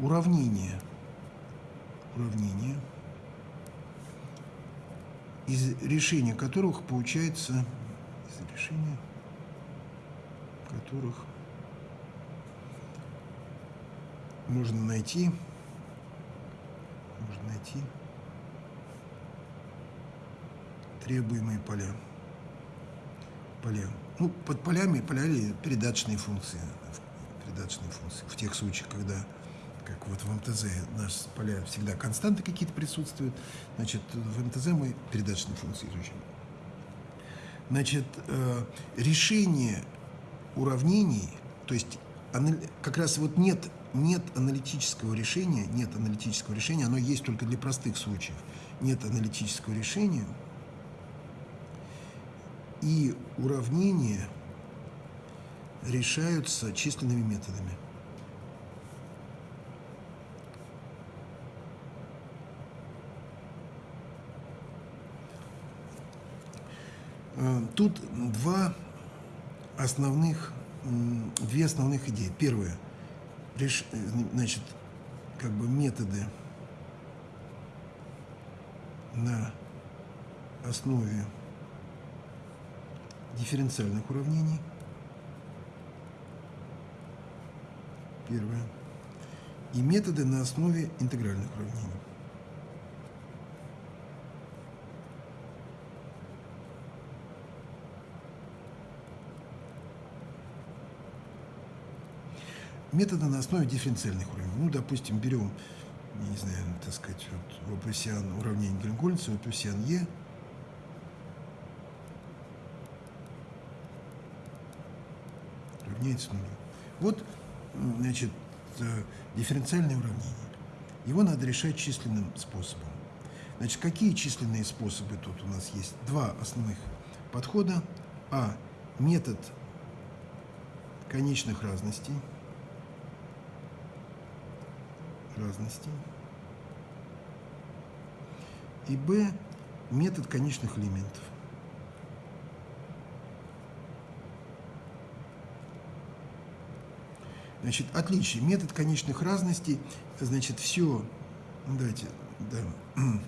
уравнение. Уравнение, из решения которых получается, из решения которых можно найти, можно найти требуемые поля. Поля. Ну, под полями поляли передаточные функции передаточные функции. В тех случаях, когда, как вот в МТЗ, нас поля всегда константы какие-то присутствуют, значит, в МТЗ мы передаточные функции изучим. Значит, э, решение уравнений, то есть как раз вот нет, нет аналитического решения, нет аналитического решения, оно есть только для простых случаев. Нет аналитического решения, и уравнения – решаются численными методами. Э, тут два основных, две основных идеи. Первое, значит, как бы методы на основе дифференциальных уравнений – Первое. И методы на основе интегральных уравнений. Методы на основе дифференциальных уравнений. Ну, допустим, берем, не знаю, так сказать, вот Лапуссиан, уравнение Гельмгольца, Лапуссиан Е. равняется нулю. Вот значит, э, дифференциальное уравнение. Его надо решать численным способом. Значит, какие численные способы тут у нас есть? Два основных подхода. А. Метод конечных разностей. Разностей. И Б. Метод конечных элементов. Значит, отличие. Метод конечных разностей, значит, все, давайте, да, (clears throat)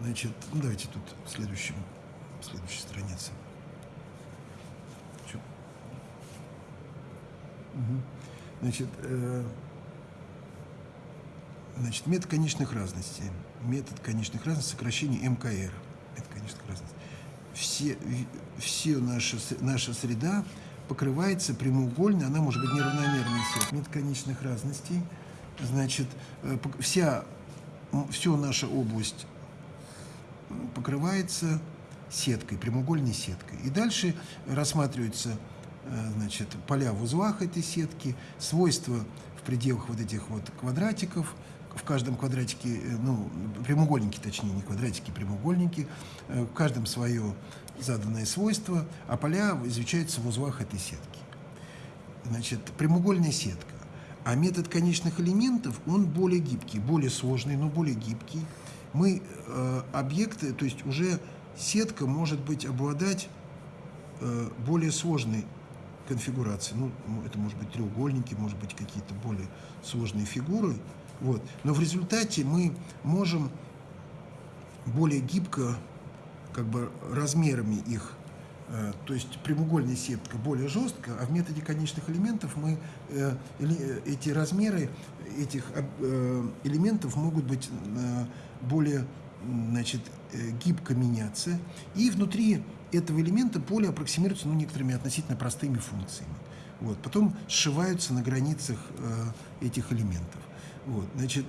Значит, давайте тут в следующем, в следующей странице. Значит, э, значит, метод конечных разностей. Метод конечных разностей, сокращение МКР. Метод конечных разностей. Все, все наша, наша среда покрывается прямоугольной, она может быть неравномерной свет. Метод конечных разностей. Значит, э, вся, все наша область покрывается сеткой, прямоугольной сеткой. И дальше рассматриваются э, значит, поля в узлах этой сетки, свойства в пределах вот этих вот квадратиков, в каждом квадратике, э, ну, прямоугольники, точнее, не квадратики, прямоугольники, в каждом свое заданное свойство, а поля изучаются в узлах этой сетки. Значит, прямоугольная сетка. А метод конечных элементов, он более гибкий, более сложный, но более гибкий. Мы э, объекты, то есть уже сетка может быть обладать э, более сложной конфигурацией. Ну, м, это может быть треугольники, может быть какие-то более сложные фигуры. Вот. Но в результате мы можем более гибко, как бы размерами их Э, То есть прямоугольная сетка более жесткая, а в методе конечных элементов мы э, э, эти размеры этих элементов могут быть более значит, гибко меняться. И внутри этого элемента поле аппроксимируется ну, некоторыми относительно простыми функциями. Вот. Потом сшиваются на границах этих элементов. Вот. Значит,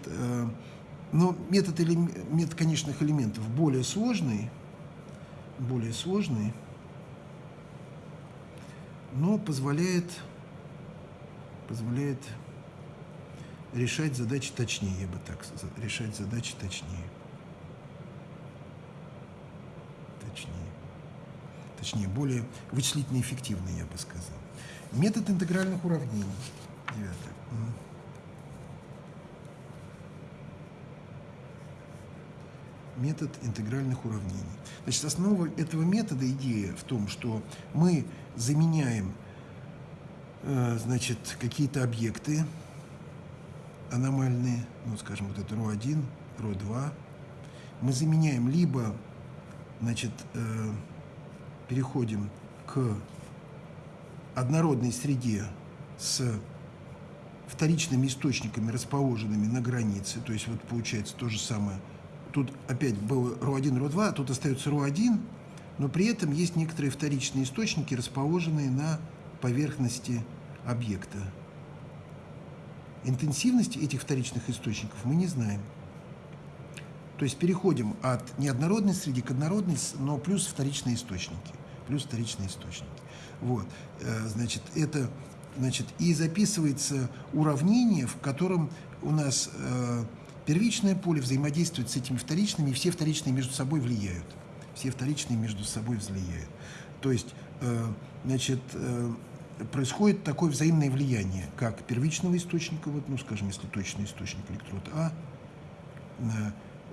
но метод, элем- метод конечных элементов более сложный, более сложный, но позволяет, позволяет решать задачи точнее, я бы так сказал, решать задачи точнее. Точнее. Точнее, более вычислительно эффективный, я бы сказал. Метод интегральных уравнений. Девятое. Метод интегральных уравнений. Значит, основа этого метода, идея в том, что мы заменяем э, значит, какие-то объекты аномальные, ну, скажем, вот это РО1, РО2, мы заменяем либо, значит, э, переходим к однородной среде с вторичными источниками, расположенными на границе, то есть вот получается то же самое. Тут опять был РО1, РО2, а тут остается РО1, но при этом есть некоторые вторичные источники, расположенные на поверхности объекта. Интенсивность этих вторичных источников мы не знаем. То есть переходим от неоднородной среды к однородной, но плюс вторичные источники. Плюс вторичные источники. Вот. Э, Значит, это значит, и записывается уравнение, в котором у нас э, первичное поле взаимодействует с этими вторичными, и все вторичные между собой влияют. Все вторичные между собой влияют. То есть, э, значит, э, происходит такое взаимное влияние, как первичного источника, вот, ну, скажем, если точный источник электрод А,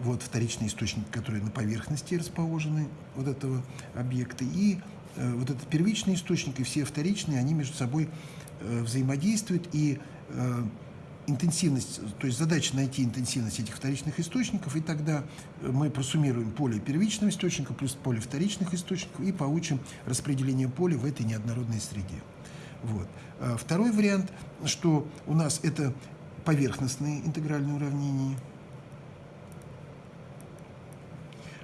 вот вторичные источники, которые на поверхности расположены вот этого объекта, и э, вот этот первичный источник и все вторичные, они между собой э, взаимодействуют, и э, интенсивность, то есть задача найти интенсивность этих вторичных источников, и тогда э, мы просуммируем поле первичного источника плюс поле вторичных источников и получим распределение поля в этой неоднородной среде. Вот. А Второй вариант, что у нас это поверхностные интегральные уравнения,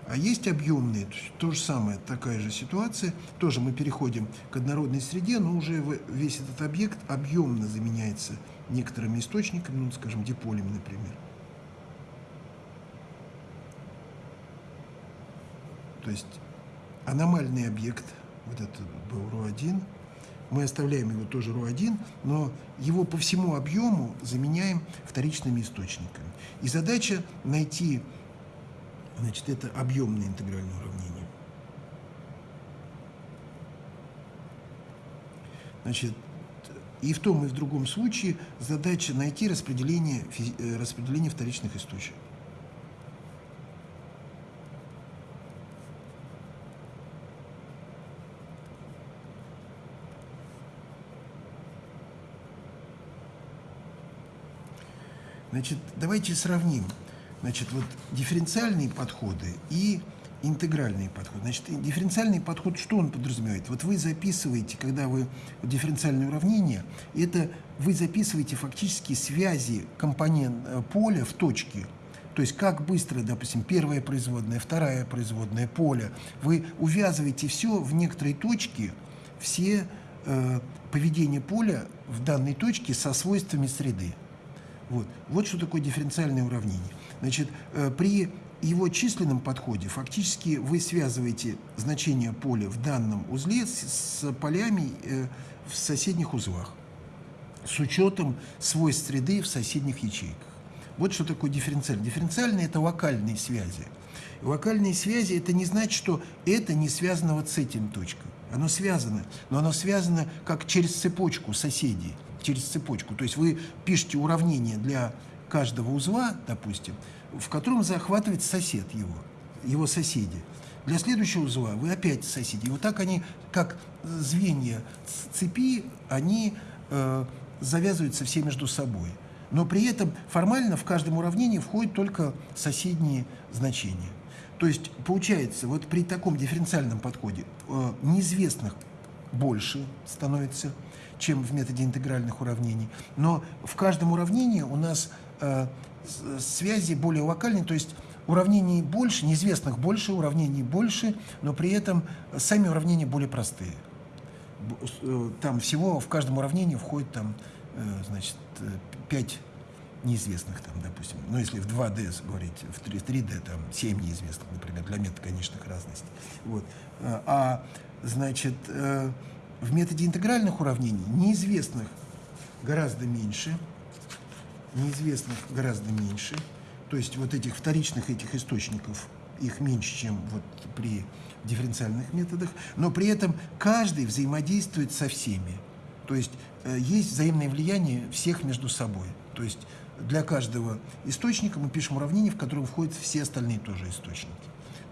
а есть объемные, то, то же самое, такая же ситуация. Тоже мы переходим к однородной среде, но уже весь этот объект объемно заменяется некоторыми источниками, ну, скажем, диполями, например. То есть аномальный объект, вот это был РО1, мы оставляем его тоже РО1, но его по всему объему заменяем вторичными источниками. И задача найти Значит, это объемное интегральное уравнение. Значит, и в том, и в другом случае задача найти распределение, э, распределение вторичных источников. Значит, давайте сравним. значит, вот дифференциальные подходы и интегральный подход. Значит, дифференциальный подход, что он подразумевает? Вот вы записываете, когда вы дифференциальное уравнение, это вы записываете фактически связи компонент э, поля в точке. То есть как быстро, допустим, первая производная, вторая производная, поле. Вы увязываете все в некоторой точке, все э, поведение поля в данной точке со свойствами среды. Вот. вот что такое дифференциальное уравнение. Значит, э, при его численном подходе фактически вы связываете значение поля в данном узле с, с полями э, в соседних узлах с учетом свойств среды в соседних ячейках. Вот что такое дифференциальное. Дифференциальные – это локальные связи. Локальные связи – это не значит, что это не связано вот с этим точкой. Оно связано, но оно связано как через цепочку соседей, через цепочку. То есть вы пишете уравнение для каждого узла, допустим, в котором захватывает сосед его, его соседи. Для следующего узла вы опять соседи. И вот так они, как звенья цепи, они э, завязываются все между собой. Но при этом формально в каждом уравнении входят только соседние значения. То есть получается, вот при таком дифференциальном подходе э, неизвестных больше становится, чем в методе интегральных уравнений. Но в каждом уравнении у нас связи более локальные, то есть уравнений больше, неизвестных больше, уравнений больше, но при этом сами уравнения более простые. Э, там всего в каждом уравнении входит там, э, значит, 5 неизвестных, там, допустим. Ну, если в 2D говорить, в 3D там 7 неизвестных, например, для метода конечных разностей. Вот. Э, а, значит, в методе интегральных уравнений неизвестных гораздо меньше, неизвестных гораздо меньше, то есть вот этих вторичных этих источников, их меньше, чем вот при дифференциальных методах, но при этом каждый взаимодействует со всеми. То есть э, есть взаимное влияние всех между собой. То есть для каждого источника мы пишем уравнение, в котором входят все остальные тоже источники.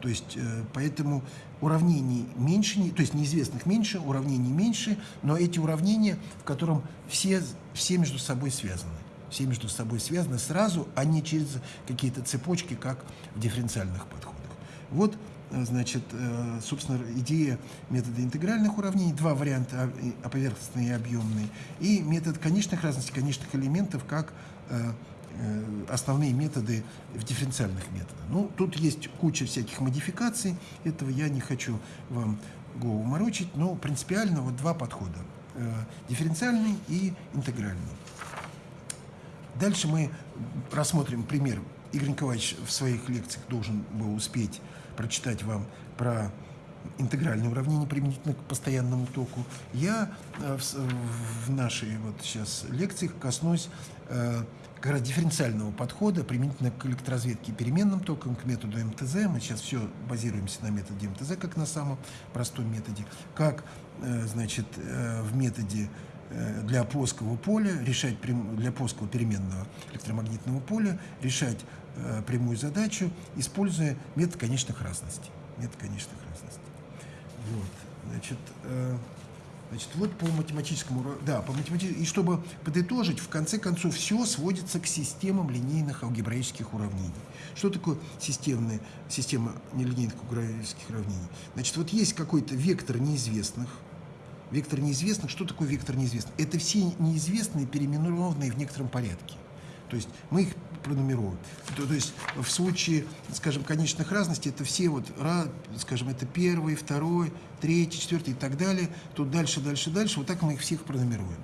То есть э, поэтому уравнений меньше, то есть неизвестных меньше, уравнений меньше, но эти уравнения, в котором все, все между собой связаны все между собой связаны сразу, а не через какие-то цепочки, как в дифференциальных подходах. Вот, э, значит, э, собственно, идея метода интегральных уравнений, два варианта, а поверхностный и объемный, и метод конечных разностей, конечных элементов, как э, основные методы в дифференциальных методах. Ну, тут есть куча всяких модификаций, этого я не хочу вам голову морочить, но принципиально вот два подхода, дифференциальный и интегральный. Дальше мы рассмотрим пример. Игорь Николаевич в своих лекциях должен был успеть прочитать вам про интегральное уравнение применительно к постоянному току. Я э, в, нашей вот сейчас лекциях коснусь э, как раз дифференциального подхода применительно к электроразведке переменным током, к методу МТЗ. Мы сейчас все базируемся на методе МТЗ, как на самом простом методе, как э, значит, в методе для плоского поля, решать для плоского переменного электромагнитного поля, решать э, прямую задачу, используя метод конечных разностей. Метод конечных разностей. Вот, значит, э, значит, вот по математическому, да, по математическому, и чтобы подытожить, в конце концов, все сводится к системам линейных алгебраических уравнений. Что такое системная, система нелинейных алгебраических уравнений? Значит, вот есть какой-то вектор неизвестных, Вектор неизвестных. Что такое вектор неизвестных? Это все неизвестные, переименованные в некотором порядке. То есть мы их пронумеровываем. То, то есть в случае, скажем, конечных разностей, это все вот, скажем, это первый, второй, третий, четвертый и так далее. Тут дальше, дальше, дальше. Вот так мы их всех пронумеруем.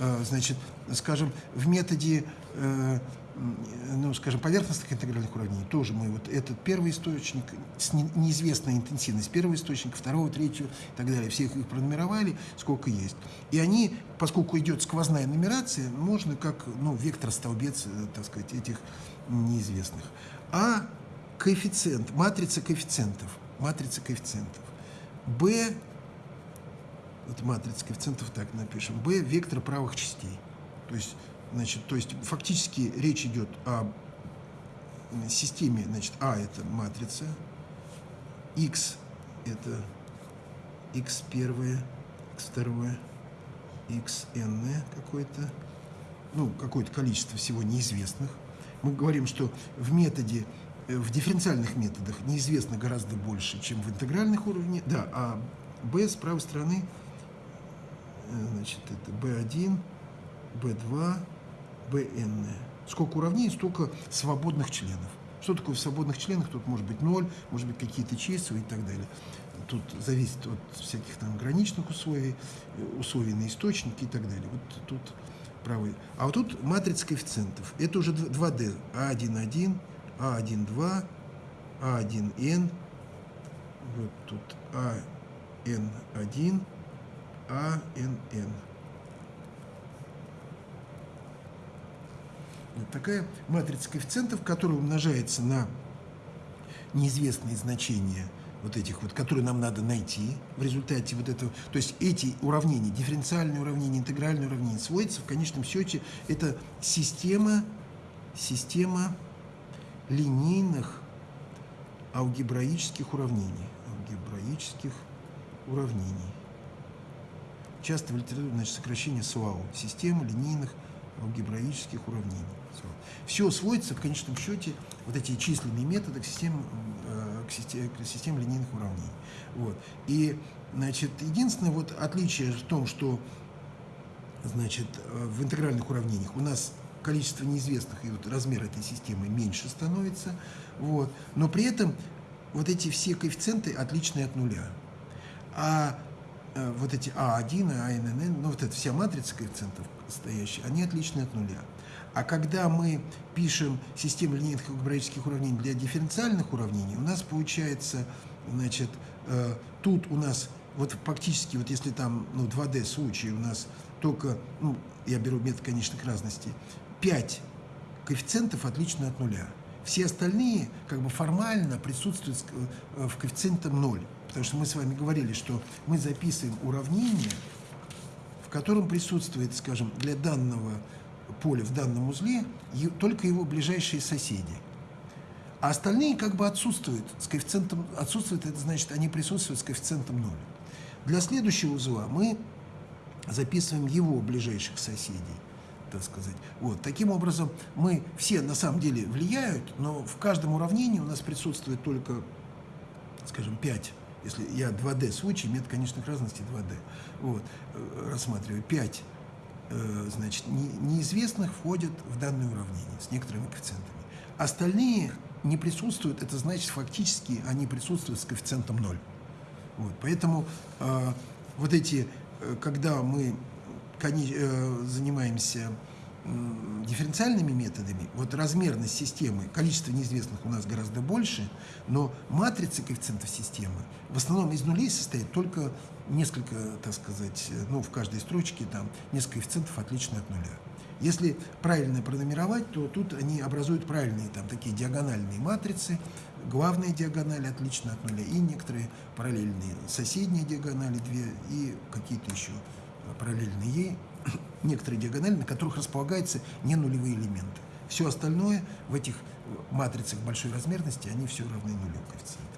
А, значит, скажем, в методе э, ну, скажем, поверхностных интегральных уравнений, тоже мы вот этот первый источник с неизвестной интенсивностью первого источника, второго, третьего и так далее, всех их пронумеровали, сколько есть. И они, поскольку идет сквозная нумерация, можно как, ну, вектор-столбец, э, так сказать, этих неизвестных. А коэффициент, матрица коэффициентов, матрица коэффициентов, B, вот матрица коэффициентов так напишем, B – вектор правых частей. То есть Значит, то есть фактически речь идет о системе, значит, А это матрица, X это X первое, X второе, X n какое-то, ну, какое-то количество всего неизвестных. мы говорим, что в методе, э, в дифференциальных методах неизвестно гораздо больше, чем в интегральных уровнях. Да, а b с правой стороны, э, значит, это b1, b2, bn. Сколько уравнений, столько свободных членов. Что такое в свободных членах? Тут может быть ноль, может быть какие-то числа и так далее. Тут зависит от всяких там граничных условий, э, условий на источнике и так далее. Вот тут правый. А вот тут матрица коэффициентов. Это уже 2D. А1,1, А1,2, А1N. Вот тут АН1, АНН. Такая матрица коэффициентов, которая умножается на неизвестные значения вот этих вот, которые нам надо найти в результате вот этого. То есть эти уравнения, дифференциальные уравнения, интегральные уравнения, сводятся в конечном счете, это система, система линейных алгебраических уравнений. Алгебраических уравнений. Часто в литературе значит, сокращение СУАУ. Система линейных алгебраических уравнений. Все сводится в конечном счете, вот эти численные методы к системе, э, к системе, к системе линейных уравнений. Вот. И, значит, единственное вот отличие в том, что значит, э, в интегральных уравнениях у нас количество неизвестных и вот размер этой системы меньше становится, вот, но при этом вот эти все коэффициенты отличные от нуля. А вот эти А1, АНН, ну вот эта вся матрица коэффициентов стоящие, они отличны от нуля. А когда мы пишем систему линейных алгебраических уравнений для дифференциальных уравнений, у нас получается, значит, э, тут у нас, вот фактически, вот если там, ну, 2D случай, у нас только, ну, я беру метод конечных разностей, 5 коэффициентов отличны от нуля. Все остальные, как бы формально, присутствуют э, в коэффициентом 0. Потому что мы с вами говорили, что мы записываем уравнение, в котором присутствует, скажем, для данного поля в данном узле только его ближайшие соседи. А остальные как бы отсутствуют с коэффициентом, отсутствуют, это значит, они присутствуют с коэффициентом 0. Для следующего узла мы записываем его ближайших соседей, так сказать. Вот. Таким образом, мы все на самом деле влияют, но в каждом уравнении у нас присутствует только, скажем, 5 если я 2D случай, метод конечных разностей 2D, вот, э, рассматриваю 5 Э, значит, неизвестных входят в данное уравнение с некоторыми коэффициентами. Остальные не присутствуют, это значит, фактически они присутствуют с коэффициентом 0. Вот, поэтому э, вот эти, э, когда мы э, занимаемся дифференциальными методами, вот размерность системы, количество неизвестных у нас гораздо больше, но матрица коэффициентов системы в основном из нулей состоит только несколько, так сказать, ну, в каждой строчке там несколько коэффициентов отличны от нуля. Если правильно пронумеровать, то тут они образуют правильные там такие диагональные матрицы, главная диагональ отлична от нуля, и некоторые параллельные соседние диагонали, две, и какие-то еще параллельные ей некоторые диагонали, на которых располагаются не нулевые элементы. Все остальное в этих матрицах большой размерности, они все равны нулю коэффициента. Все?